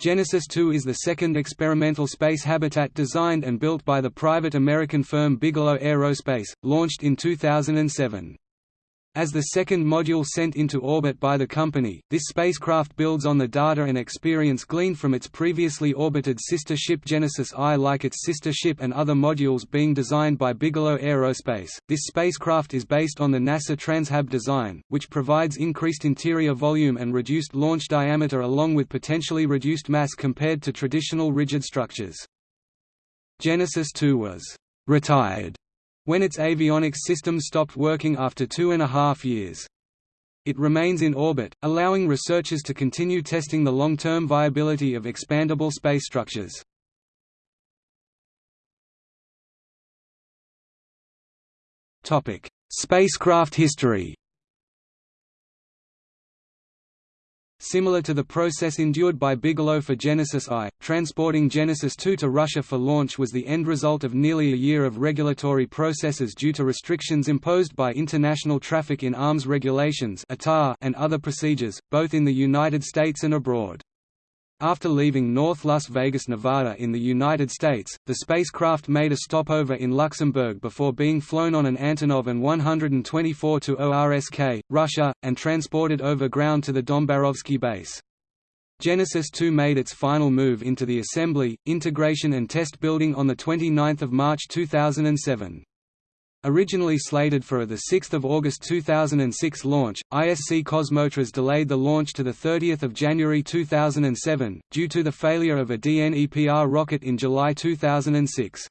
Genesis 2 is the second experimental space habitat designed and built by the private American firm Bigelow Aerospace, launched in 2007. As the second module sent into orbit by the company, this spacecraft builds on the data and experience gleaned from its previously orbited sister ship Genesis I. Like its sister ship and other modules being designed by Bigelow Aerospace, this spacecraft is based on the NASA Transhab design, which provides increased interior volume and reduced launch diameter along with potentially reduced mass compared to traditional rigid structures. Genesis II was retired when its avionics system stopped working after two and a half years. It remains in orbit, allowing researchers to continue testing the long-term viability of expandable space structures. Spacecraft history Similar to the process endured by Bigelow for Genesis I, transporting Genesis II to Russia for launch was the end result of nearly a year of regulatory processes due to restrictions imposed by International Traffic in Arms Regulations and other procedures, both in the United States and abroad. After leaving North Las Vegas, Nevada in the United States, the spacecraft made a stopover in Luxembourg before being flown on an Antonov An-124 to ORSK, Russia, and transported over ground to the Dombarovsky base. Genesis 2 made its final move into the assembly, integration and test building on 29 March 2007. Originally slated for a 6 August 2006 launch, ISC Kosmotras delayed the launch to 30 January 2007, due to the failure of a DNEPR rocket in July 2006.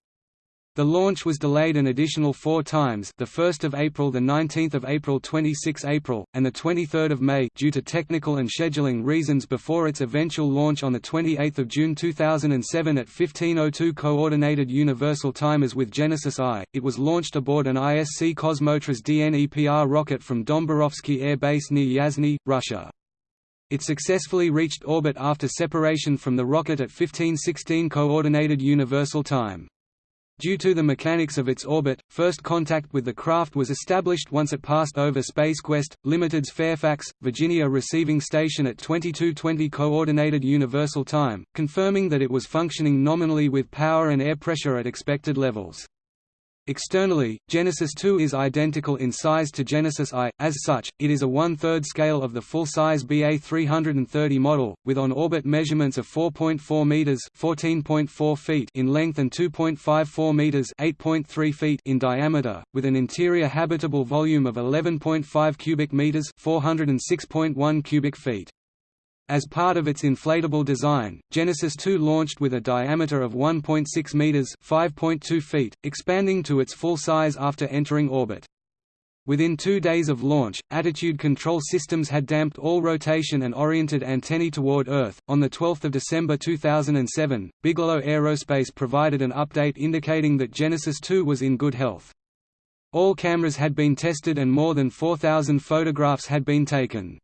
The launch was delayed an additional four times the 1st of April, the 19th of April 26 April, and the 23rd of May due to technical and scheduling reasons before its eventual launch on 28 June 2007 at 1502 Coordinated Universal Time as with Genesis I, it was launched aboard an ISC Kosmotras DNEPR rocket from Dombarovsky Air Base near Yasny, Russia. It successfully reached orbit after separation from the rocket at 1516 Coordinated Universal Time. Due to the mechanics of its orbit, first contact with the craft was established once it passed over SpaceQuest, Limited's Fairfax, Virginia receiving station at 2220 Coordinated Universal Time, confirming that it was functioning nominally with power and air pressure at expected levels. Externally, Genesis 2 is identical in size to Genesis I, as such, it is a one-third scale of the full-size BA330 model, with on-orbit measurements of 4.4 meters (14.4 feet) in length and 2.54 meters (8.3 feet) in diameter, with an interior habitable volume of 11.5 cubic meters (406.1 cubic feet). As part of its inflatable design, Genesis 2 launched with a diameter of 1.6 meters (5.2 feet), expanding to its full size after entering orbit. Within two days of launch, attitude control systems had damped all rotation and oriented antennae toward Earth. On 12 December 2007, Bigelow Aerospace provided an update indicating that Genesis 2 was in good health. All cameras had been tested and more than 4,000 photographs had been taken.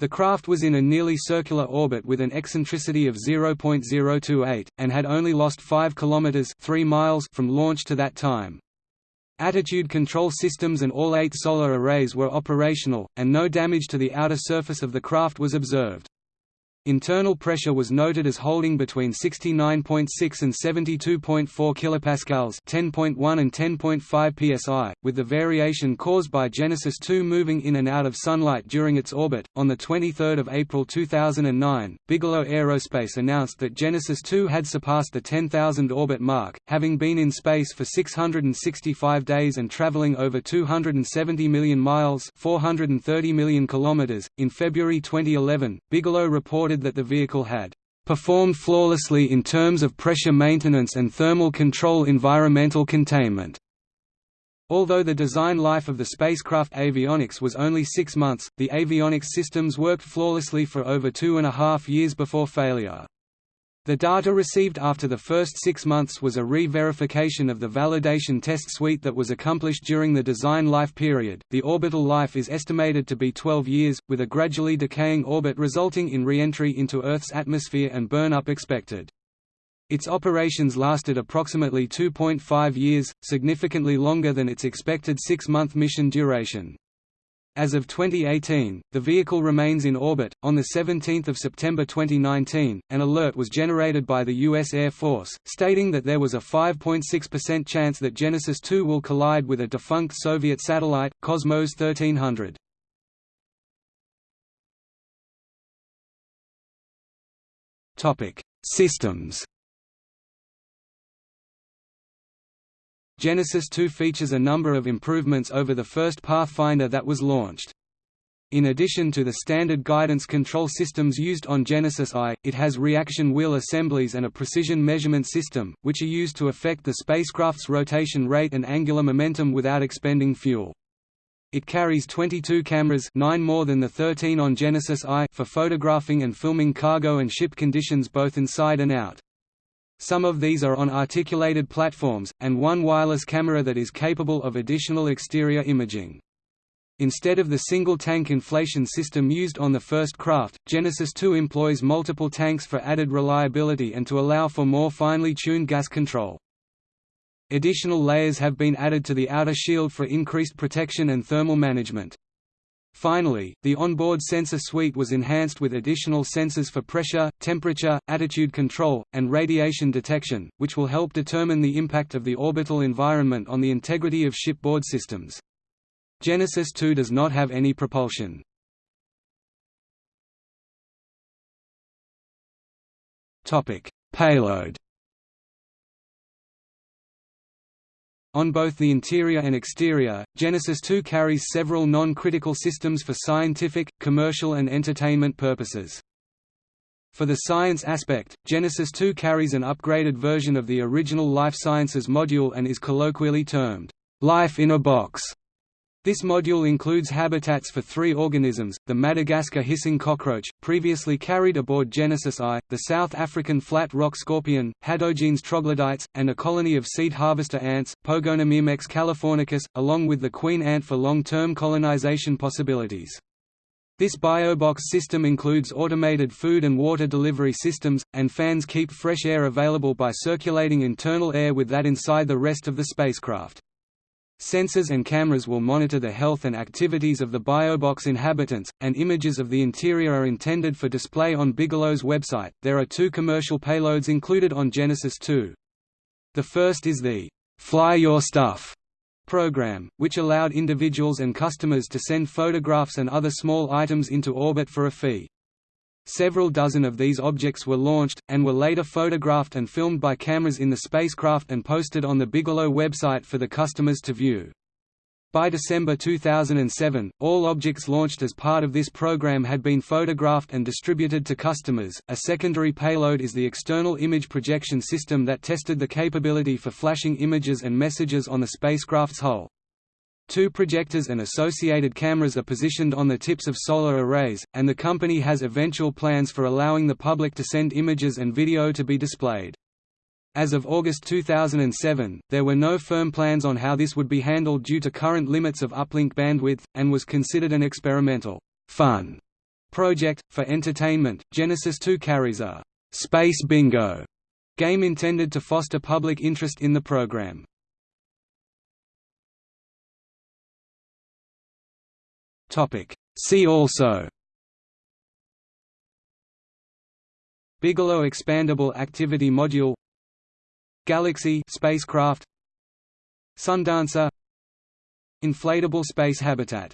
The craft was in a nearly circular orbit with an eccentricity of 0.028, and had only lost 5 km 3 miles from launch to that time. Attitude control systems and all eight solar arrays were operational, and no damage to the outer surface of the craft was observed. Internal pressure was noted as holding between 69.6 and 72.4 kilopascals, 10.1 and 10.5 psi, with the variation caused by Genesis 2 moving in and out of sunlight during its orbit. On the 23rd of April 2009, Bigelow Aerospace announced that Genesis 2 had surpassed the 10,000 orbit mark, having been in space for 665 days and traveling over 270 million miles, 430 million kilometers. In February 2011, Bigelow reported reported that the vehicle had performed flawlessly in terms of pressure maintenance and thermal control environmental containment. Although the design life of the spacecraft avionics was only six months, the avionics systems worked flawlessly for over two and a half years before failure. The data received after the first six months was a re-verification of the validation test suite that was accomplished during the design life period. The orbital life is estimated to be 12 years, with a gradually decaying orbit resulting in re-entry into Earth's atmosphere and burn-up expected. Its operations lasted approximately 2.5 years, significantly longer than its expected six-month mission duration. As of 2018, the vehicle remains in orbit. On 17 September 2019, an alert was generated by the U.S. Air Force, stating that there was a 5.6% chance that Genesis 2 will collide with a defunct Soviet satellite, Cosmos 1300. Topic: Systems Genesis 2 features a number of improvements over the first Pathfinder that was launched. In addition to the standard guidance control systems used on Genesis I, it has reaction wheel assemblies and a precision measurement system, which are used to affect the spacecraft's rotation rate and angular momentum without expending fuel. It carries 22 cameras 9 more than the 13 on Genesis I for photographing and filming cargo and ship conditions both inside and out. Some of these are on articulated platforms, and one wireless camera that is capable of additional exterior imaging. Instead of the single-tank inflation system used on the first craft, Genesis 2 employs multiple tanks for added reliability and to allow for more finely tuned gas control. Additional layers have been added to the outer shield for increased protection and thermal management. Finally, the onboard sensor suite was enhanced with additional sensors for pressure, temperature, attitude control, and radiation detection, which will help determine the impact of the orbital environment on the integrity of shipboard systems. Genesis 2 does not have any propulsion. Payload On both the interior and exterior, Genesis 2 carries several non-critical systems for scientific, commercial and entertainment purposes. For the science aspect, Genesis 2 carries an upgraded version of the original Life Sciences module and is colloquially termed, "'Life in a Box' This module includes habitats for three organisms, the Madagascar hissing cockroach, previously carried aboard Genesis I, the South African flat rock scorpion, Hadogenes troglodytes, and a colony of seed harvester ants, Pogonomyrmex californicus, along with the queen ant for long-term colonization possibilities. This biobox system includes automated food and water delivery systems, and fans keep fresh air available by circulating internal air with that inside the rest of the spacecraft. Sensors and cameras will monitor the health and activities of the BioBox inhabitants, and images of the interior are intended for display on Bigelow's website. There are two commercial payloads included on Genesis 2. The first is the Fly Your Stuff program, which allowed individuals and customers to send photographs and other small items into orbit for a fee. Several dozen of these objects were launched, and were later photographed and filmed by cameras in the spacecraft and posted on the Bigelow website for the customers to view. By December 2007, all objects launched as part of this program had been photographed and distributed to customers. A secondary payload is the external image projection system that tested the capability for flashing images and messages on the spacecraft's hull. Two projectors and associated cameras are positioned on the tips of solar arrays, and the company has eventual plans for allowing the public to send images and video to be displayed. As of August 2007, there were no firm plans on how this would be handled due to current limits of uplink bandwidth, and was considered an experimental, fun project. For entertainment, Genesis 2 carries a Space Bingo game intended to foster public interest in the program. See also. Bigelow Expandable Activity Module. Galaxy spacecraft. Sundancer. Inflatable space habitat